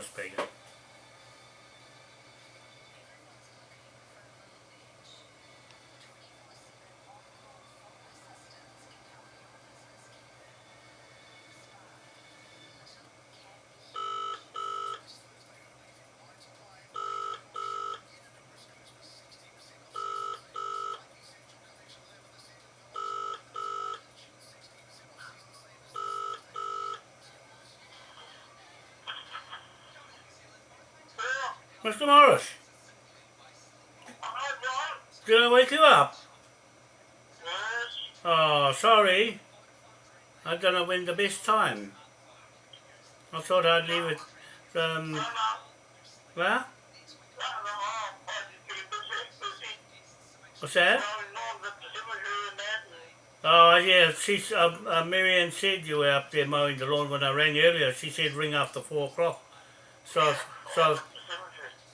on speaker. Mr. Morris, did I wake you up? Oh, sorry. I don't know when the best time. I thought I'd leave it, um, where? What's that? Oh, yeah, she's, uh, uh, Marianne said you were up there mowing the lawn when I rang earlier. She said ring after four o'clock. So, so,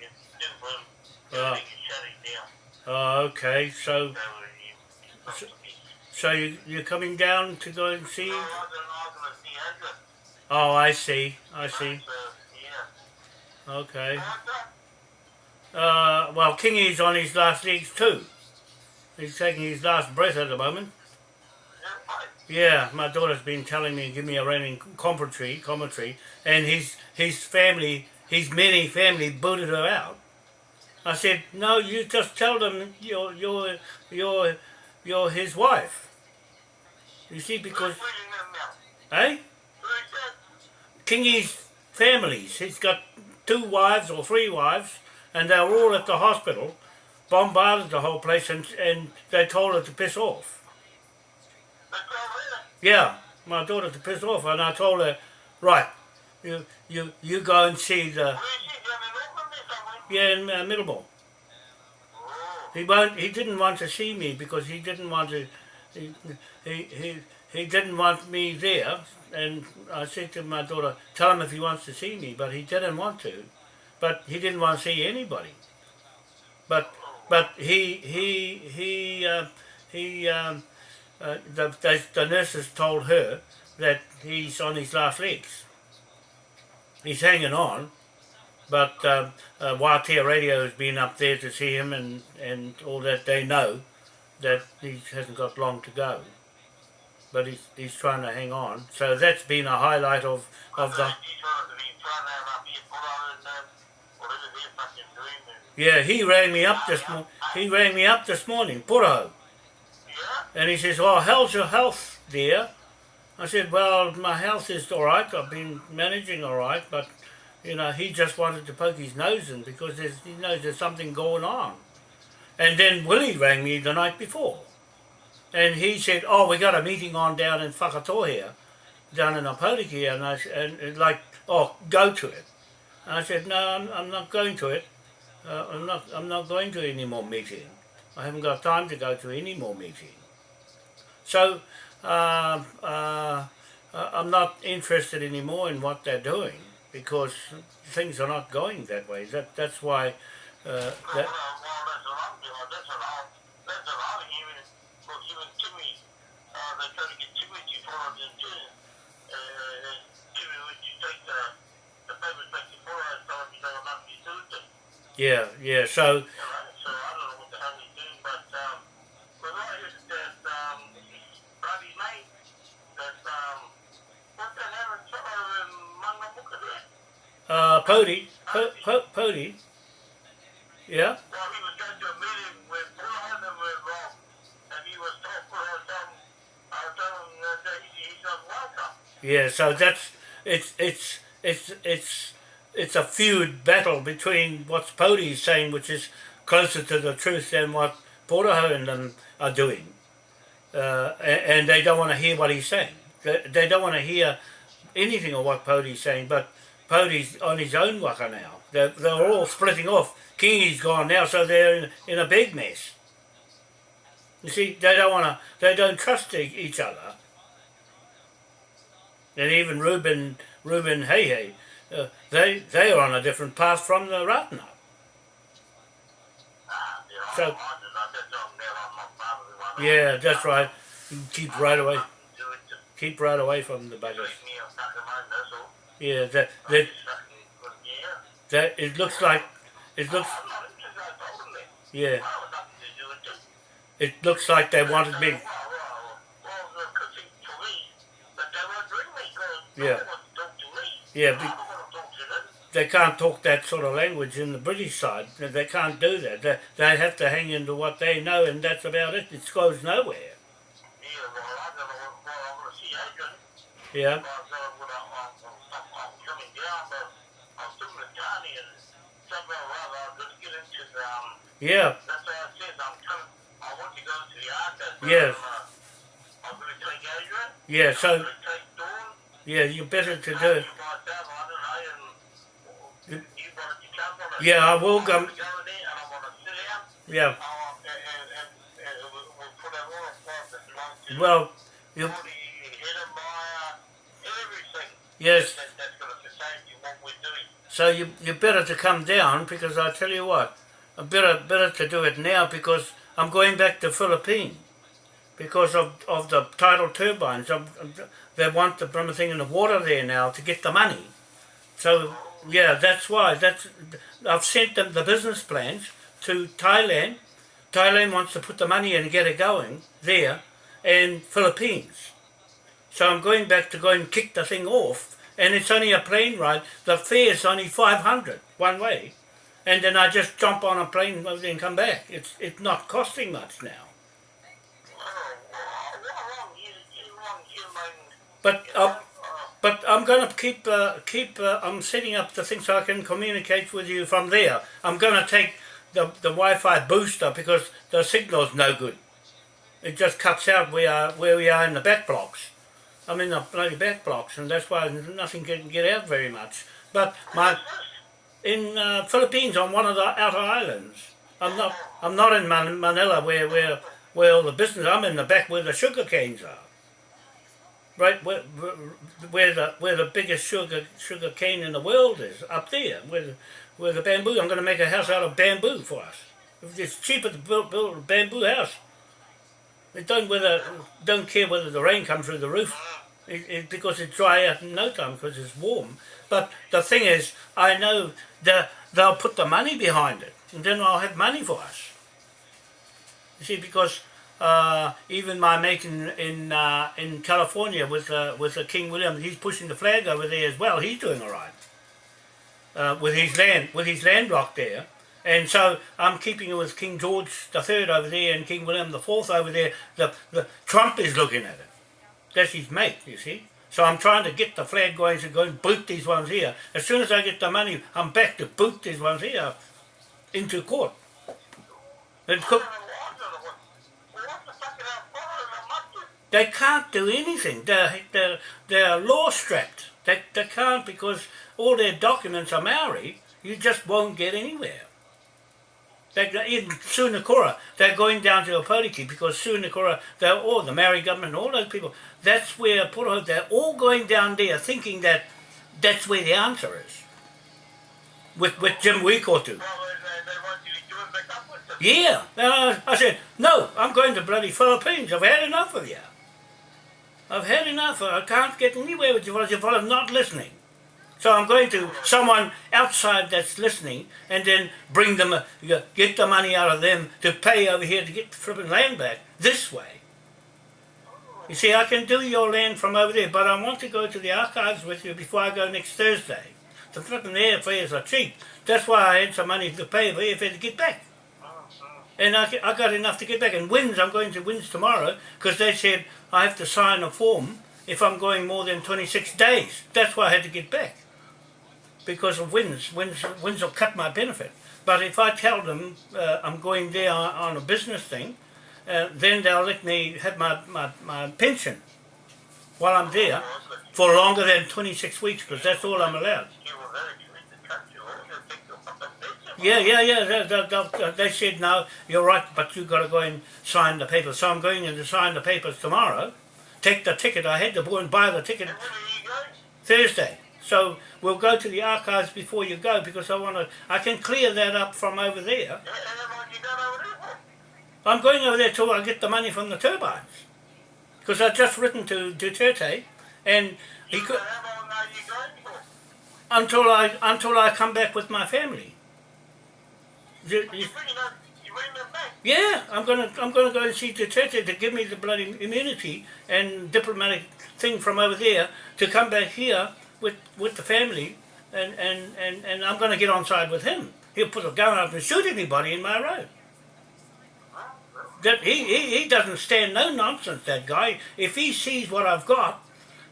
him. Oh. Okay. So, So, uh, you, you're coming down to go and see? Oh, I see. I see. Okay. Uh, well, Kingy's on his last legs too. He's taking his last breath at the moment. Yeah. Yeah, my daughter's been telling me, give me a running commentary, commentary, and his his family, his many family booted her out. I said, no, you just tell them you're you're you're you're his wife. You see, because Who's reading them eh, Who is that? Kingy's families, he's got two wives or three wives, and they were all at the hospital, bombarded the whole place, and and they told her to piss off. That's all there. Yeah, my daughter to piss off, and I told her, right, you you you go and see the Where is she? Down in Auckland or something? yeah in uh, Middlemore. Oh. He won't. He didn't want to see me because he didn't want to. He he he, he didn't want me there, and I said to my daughter, tell him if he wants to see me, but he didn't want to, but he didn't want to see anybody. But but he he he uh, he um, uh, the, the the nurses told her that he's on his last legs. He's hanging on, but um, uh, Waatea Radio has been up there to see him, and, and all that they know that he hasn't got long to go. But he's, he's trying to hang on. So that's been a highlight of, of the. She's trying to be trying to have up here, put on and, whatever they're fucking doing. And, Yeah, he rang me up this mo- he rang me up this morning, Puro, and he says, "Oh, how's your health, dear?" I said, "Well, my health is all right. I've been managing all right, but you know, he just wanted to poke his nose in because there's, he knows there's something going on." And then Willie rang me the night before, and he said, "Oh, we got a meeting on down in Whakatoa here, down in Opotiki," and I and like, "Oh, go to it." And I said, "No, I'm, I'm not going to it. Uh, I'm not. I'm not going to any more meeting. I haven't got time to go to any more meeting." So uh, uh, uh, I'm not interested anymore in what they're doing because things are not going that way. That that's why. Uh, that, well, that's what him that he, he's not welcome. yeah. So that's it's it's it's it's it's a feud battle between what's Pody saying, which is closer to the truth than what Portaho and them are doing, uh, a- and they don't want to hear what he's saying. They, they don't want to hear anything of what Pody's saying, but Pody's on his own waka now. They're, they're all splitting off. Kingi's gone now, so they're in, in a big mess. You see, they don't want to, they don't trust each other. And even Ruben, Ruben Hey Hey, uh, they, they are on a different path from the yeah, So-. Yeah, that's right. Keep right away, keep right away from the buggers. Make me a fucking mind, that's all. Yeah, that, that, just fucking couldn't hear. that, it looks like, it looks, I'm not interested, I told them that. yeah, I was nothing to do with this. it looks like they wanted me, Yeah. one wants to talk to me. yeah, be, don't want to talk to them. they can't talk that sort of language in the British side. They- They can't do that. They, they have to hang into what they know, and that's about it. It goes nowhere. Yeah, well, I don't know, well, I'm going to see Adrian. Yeah, Well, uh, when I, I'm, I'm, I'm coming down, but I'm still in the county, and somehow or I'm going into um, yeah, that's what I said, I'm coming, I want to go to the archives. Yes. I'm, uh, I'm going to take Adrian. yeah. I'm So going to take Dawn. yeah, you better to do. myself, I don't know, and you wanted to come on it. Yeah, I will come. go in there, and I want to sit down. Yeah. And we'll, we'll put So you you better to come down because I tell you what, I better better to do it now because I'm going back to Philippines because of, of the tidal turbines. i they want the blooming thing in the water there now to get the money. So yeah, that's why. That's I've sent them the business plans to Thailand. Thailand wants to put the money in and get it going there, and Philippines. So I'm going back to go and kick the thing off, and it's only a plane ride. The fare is only 500 one way, and then I just jump on a plane and come back. It's it's not costing much now. But uh, but I'm gonna keep uh, keep. Uh, I'm setting up the thing so I can communicate with you from there. I'm gonna take the the Wi-Fi booster because the signal's no good. It just cuts out where where we are in the back blocks. I'm in the bloody back blocks, and that's why nothing can get out very much. But my in uh, Philippines on one of the outer islands. I'm not. I'm not in Man- Manila where where where all the business. I'm in the back where the sugar canes are. Right where where- the where the biggest sugar sugar cane in the world is up there. Where the, where the bamboo. I'm going to make a house out of bamboo for us. It's cheaper to build, build a bamboo house. It don't whether don't care whether the rain comes through the roof. It, it, because it's dry out in no time because it's warm. But the thing is, I know that they'll put the money behind it, and then I'll have money for us. You see, because uh, even my mate in in, uh, in California with uh, with uh, King William, he's pushing the flag over there as well. He's doing all right uh, with his land with his land block there. And so I'm keeping it with King George the Third over there and King William the Fourth over there. The, the Trump is looking at it. That's his mate, you see. So I'm trying to get the flag going to go and boot these ones here. As soon as I get the money, I'm back to boot these ones here into court. And cook, they can't do anything. They're, they're, they're law strapped. They, they can't because all their documents are Maori. You just won't get anywhere. They, in Sunakura, they're going down to Opotiki because Sunakura, they're all the Maori government, all those people. That's where Puro, they're all going down there thinking that that's where the answer is. With with Jim with them. Yeah. Uh, I said, no, I'm going to bloody Philippines. I've had enough of you. I've had enough. I can't get anywhere with you fellas. You fellas not listening. So I'm going to someone outside that's listening and then bring them, a, get the money out of them to pay over here to get the flipping land back this way. You see, I can do your land from over there, but I want to go to the archives with you before I go next Thursday. The flipping airfares are cheap. That's why I had some money to pay for airfare to get back. And I, I got enough to get back. And WINZ, I'm going to WINZ tomorrow because they said I have to sign a form if I'm going more than 26 days. That's why I had to get back. Because of WINZ. WINZ, WINZ will cut my benefit. But if I tell them uh, I'm going there on, a business thing, uh, then they'll let me have my, my, my pension while I'm there for longer than 26 weeks because that's all I'm allowed. Yeah, yeah, yeah. They, they, they, they said no, you're right, but you've got to go and sign the papers. So I'm going in to sign the papers tomorrow. Take the ticket. I had to go and buy the ticket And when are you going? Thursday. So we'll go to the archives before you go because I want to. I can clear that up from over there. I'm going over there till I get the money from the turbines because I've just written to Duterte and he could until I until I come back with my family. Yeah, I'm gonna I'm gonna go and see Duterte to give me the bloody immunity and diplomatic thing from over there to come back here with with the family and and and, and I'm gonna get on side with him. He'll put a gun up and shoot anybody in my road. That he, he, he doesn't stand no nonsense, that guy. If he sees what I've got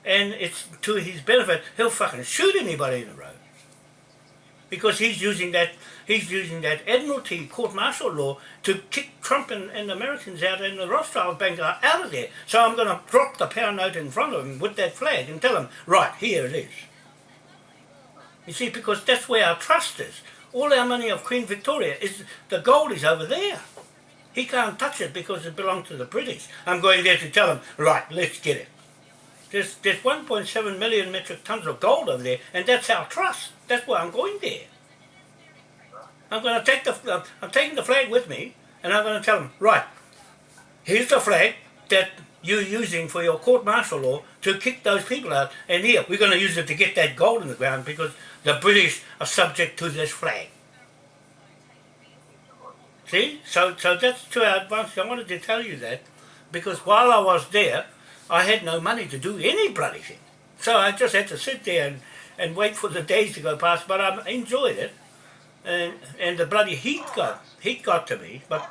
and it's to his benefit, he'll fucking shoot anybody in the road. Because he's using that he's using that Admiralty court martial law to kick Trump and, and Americans out and the Rothschild Bank out of there. So I'm going to drop the pound note in front of him with that flag and tell him, right, here it is. You see, because that's where our trust is. All our money of Queen Victoria is the gold is over there. He can't touch it because it belongs to the British. I'm going there to tell him, right, let's get it. There's, there's 1.7 million metric tons of gold over there, and that's our trust. That's why I'm going there. I'm going to take the, I'm taking the flag with me, and I'm going to tell them, right, here's the flag that you're using for your court martial law to kick those people out, and here, we're going to use it to get that gold in the ground because the British are subject to this flag. See? So, so that's to our advantage. I wanted to tell you that because while I was there, I had no money to do any bloody thing. So I just had to sit there and, and wait for the days to go past, but I enjoyed it. And, and the bloody heat got, heat got to me, but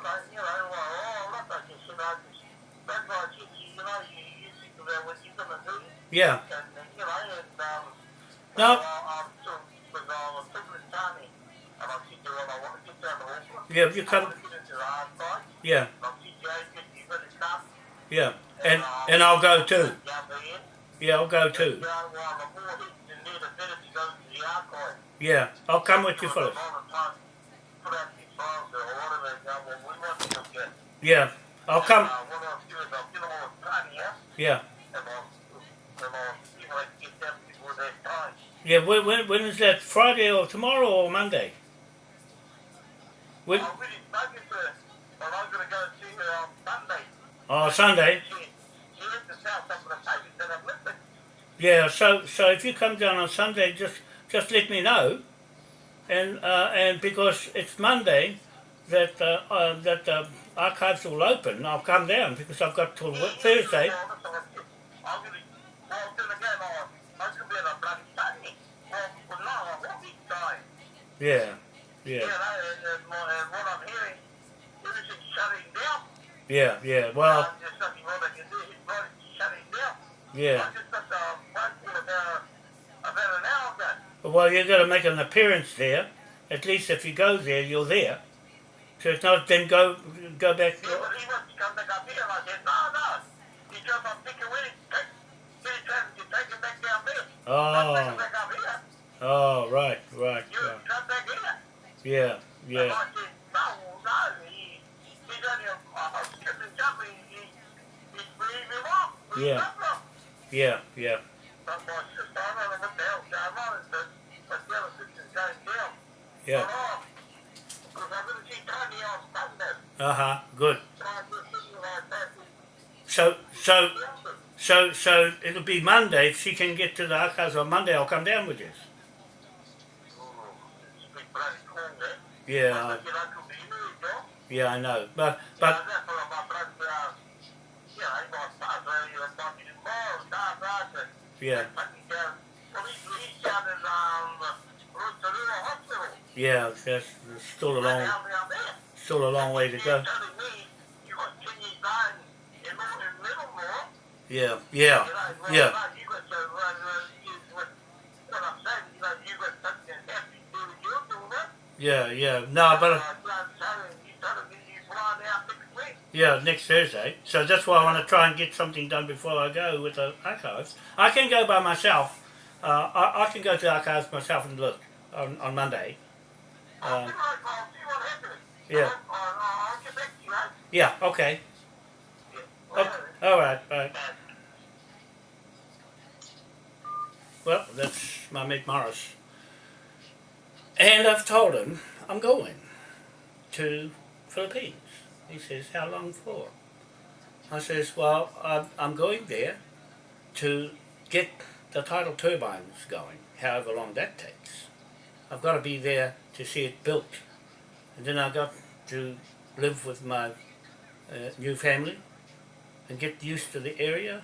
yeah. No. Yeah, you come, yeah, yeah. And, and I'll go too. Yeah, I'll go too. Yeah, I'll come with you at. Yeah, I'll come, yeah? yeah. When, when, when is that? Friday or tomorrow or Monday? When, oh, Sunday. Yeah, so so if you come down on Sunday, just just let me know, and uh, and because it's Monday, that uh, uh, that the archives will open, I'll come down because I've got till Thursday. I'm gonna, well, I'm gonna go, no, I'm gonna be on a bloody Sunday. Well, well, no, I won't be dying. Yeah, Yeah, yeah, no, and, and, Well, you've got to make an appearance there. At least if you go there, you're there. So it's not then go go back. He, was- he wants to come back up here. And I said, no, no. He I'm thinking, he take, when to take him back down there. Oh, back up here. oh, right, right, You right. come back here. Yeah, And yeah, I said, no, no. He, he's only a, a skip and jump. He, he, he's breathing wrong. Yeah. wrong. yeah, yeah, yeah. Uh huh. Good. So, so, so, so it'll be Monday. If she can get to the archives on Monday, I'll come down with you. Yeah, I- yeah, I know. But, but, yeah, yeah. That's, that's still a long, still a long way to go. Yeah, yeah, yeah, yeah, yeah. No, but yeah, next Thursday. So that's why I want to try and get something done before I go with the archives. I can go by myself. Uh, I, I can go to the archives myself and look on, on Monday. Um. Yeah. Yeah, okay. Okay. All right, all right. Well, that's my mate Morris. And I've told him I'm going to Philippines. He says, how long for? I says, well, I'm going there to get the tidal turbines going, however long that takes. I've got to be there to see it built. And then I've got to live with my uh, new family and get used to the area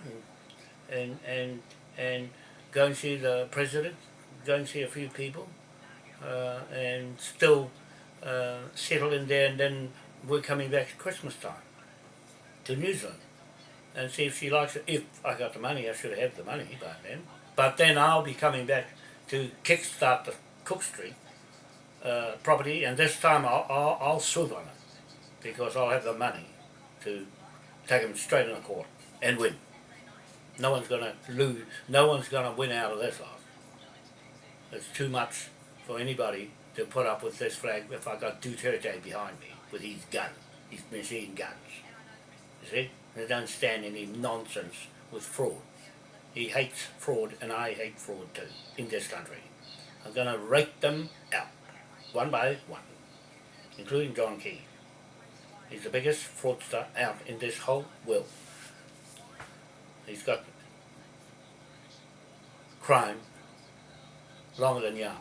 and, and, and, and go and see the president, go and see a few people, uh, and still uh, settle in there. And then we're coming back at Christmas time to New Zealand and see if she likes it. If I got the money, I should have the money by then. But then I'll be coming back to kickstart the Cook Street uh, property, and this time I'll, I'll, I'll on it because I'll have the money to take them straight in the court and win. No one's gonna lose. No one's gonna win out of this lot. It's too much for anybody to put up with this flag if I got Duterte behind me with his gun, his machine guns. You see, they don't stand any nonsense with fraud. He hates fraud, and I hate fraud too in this country. I'm gonna rake them out, one by one, including John Key. He's the biggest fraudster out in this whole world. He's got crime longer than yarn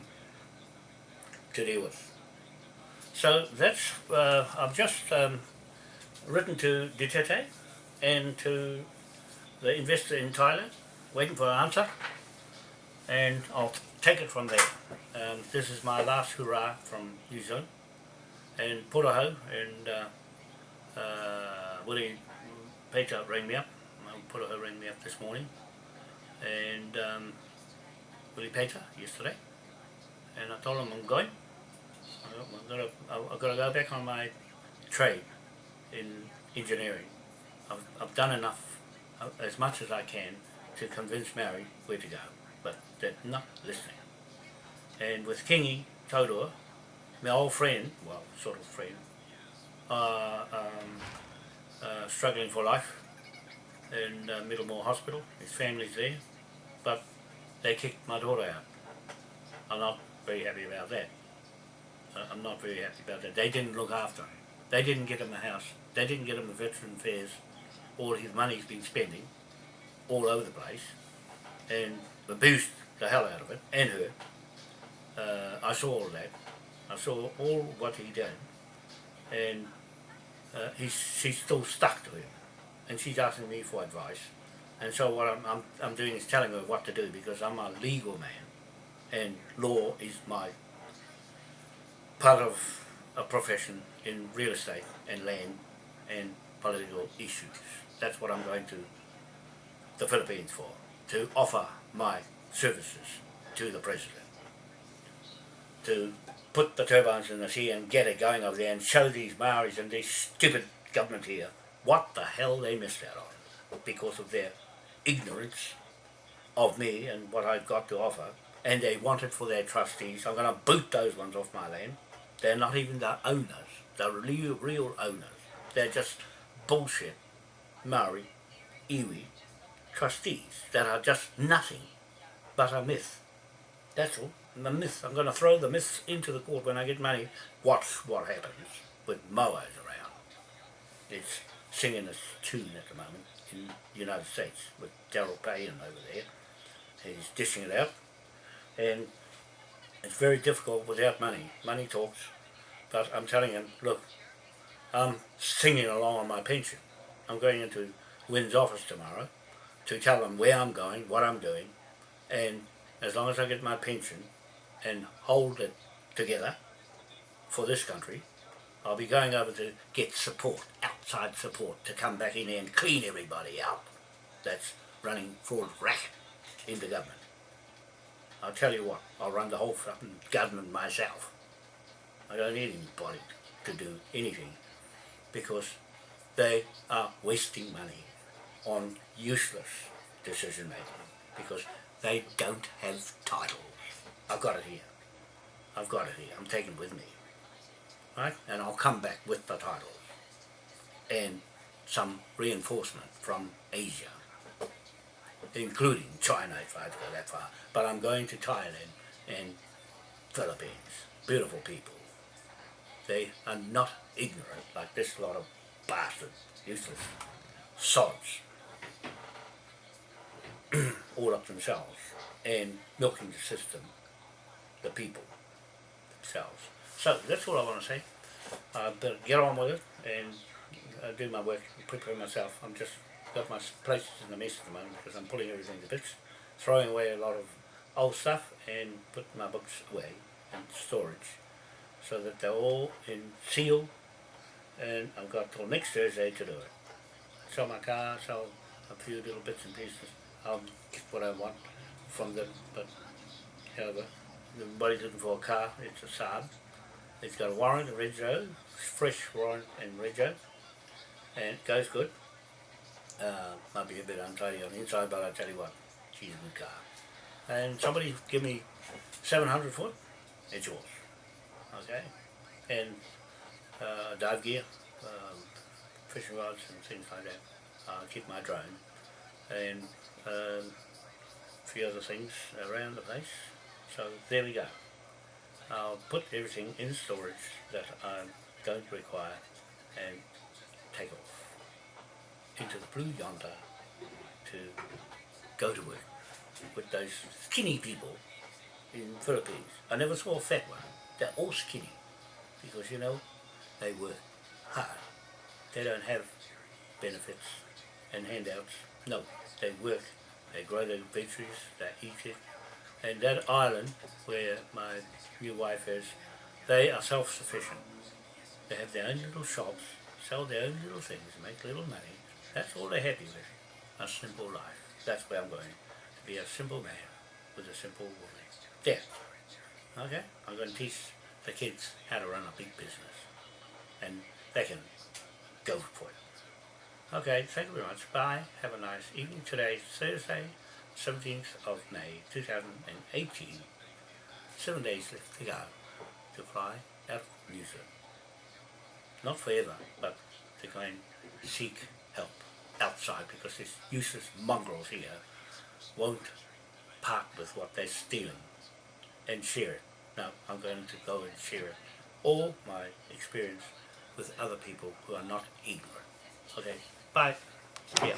to deal with. So that's, uh, I've just um, written to Duterte and to the investor in Thailand, waiting for an answer, and I'll take it from there. Um, this is my last hurrah from New Zealand, and Puraho and uh, uh, Willie Peter rang me up. Um, Puraho rang me up this morning, and um, Willie Peter yesterday, and I told him I'm going. I'm gonna, I've got to go back on my trade in engineering. I've, I've done enough, uh, as much as I can, to convince Mary where to go, but they're not listening. And with Kingy Todor, my old friend, well, sort of friend, uh, um, uh, struggling for life in uh, Middlemore Hospital. His family's there, but they kicked my daughter out. I'm not very happy about that. I'm not very happy about that. They didn't look after him. They didn't get him a house. They didn't get him a veteran affairs. All his money's been spending all over the place and abused the hell out of it and her. Uh, I saw all that. I saw all what he did and uh, he's, she's still stuck to him and she's asking me for advice and so what I'm, I'm, I'm doing is telling her what to do because I'm a legal man and law is my part of a profession in real estate and land and political issues. That's what I'm going to the Philippines for, to offer my services to the President. To put the turbines in the sea and get it going over there and show these Maoris and this stupid government here what the hell they missed out on because of their ignorance of me and what I've got to offer and they want it for their trustees. I'm going to boot those ones off my land. They're not even the owners, the real, real owners. They're just bullshit Maori, iwi trustees that are just nothing but a myth. That's all. The myth. I'm going to throw the myths into the court when I get money. Watch what happens with mowers around. It's singing this tune at the moment in the United States with Daryl Payne over there. He's dishing it out. And it's very difficult without money. Money talks. But I'm telling him, look, I'm singing along on my pension. I'm going into WINZ office tomorrow to tell them where I'm going, what I'm doing, and as long as I get my pension and hold it together for this country, I'll be going over to get support, outside support, to come back in here and clean everybody out that's running fraud racket into government. I'll tell you what, I'll run the whole fucking government myself. I don't need anybody to do anything because they are wasting money on useless decision making because they don't have titles. I've got it here. I've got it here. I'm taking it with me. right? And I'll come back with the title and some reinforcement from Asia, including China if I have to go that far. But I'm going to Thailand and Philippines, beautiful people. They are not ignorant like this lot of bastards, useless sods, all up themselves and milking the system, the people themselves. So that's all I want to say. Uh, but get on with it and uh, do my work, prepare myself. I'm just got my places in the mess at the moment because I'm pulling everything to bits, throwing away a lot of old stuff and putting my books away in storage so that they're all in seal and I've got till next Thursday to do it. Sell my car, sell a few little bits and pieces. I'll get what I want from them, but however, everybody's looking for a car, it's a Saab. It's got a warrant, a rego, fresh warrant and rego, and it goes good. Uh, might be a bit untidy on the inside, but I tell you what, she's a good car. And somebody give me 700 for it, it's yours. Okay? And uh, dive gear, um, fishing rods and things like that. Uh, keep my drone. And um, a few other things around the place. So there we go. I'll put everything in storage that I'm going to require and take off into the blue yonder to go to work with those skinny people in Philippines. I never saw a fat one. They're all skinny because you know they work hard. They don't have benefits and handouts. No, they work. They grow their veggies. They eat it. And that island where my new wife is, they are self-sufficient. They have their own little shops, sell their own little things, make little money. That's all they're happy with. A simple life. That's where I'm going. To be a simple man with a simple woman. There. Okay? I'm going to teach the kids how to run a big business. And they can go for it. Okay, thank you very much. Bye. Have a nice evening. Today, Thursday, 17th of May, 2018. Seven days left to go to fly out of New Zealand. Not forever, but to go and seek help outside because these useless mongrels here won't part with what they're stealing and share it. Now I'm going to go and share all my experience with other people who are not ignorant. Okay, bye. Yeah.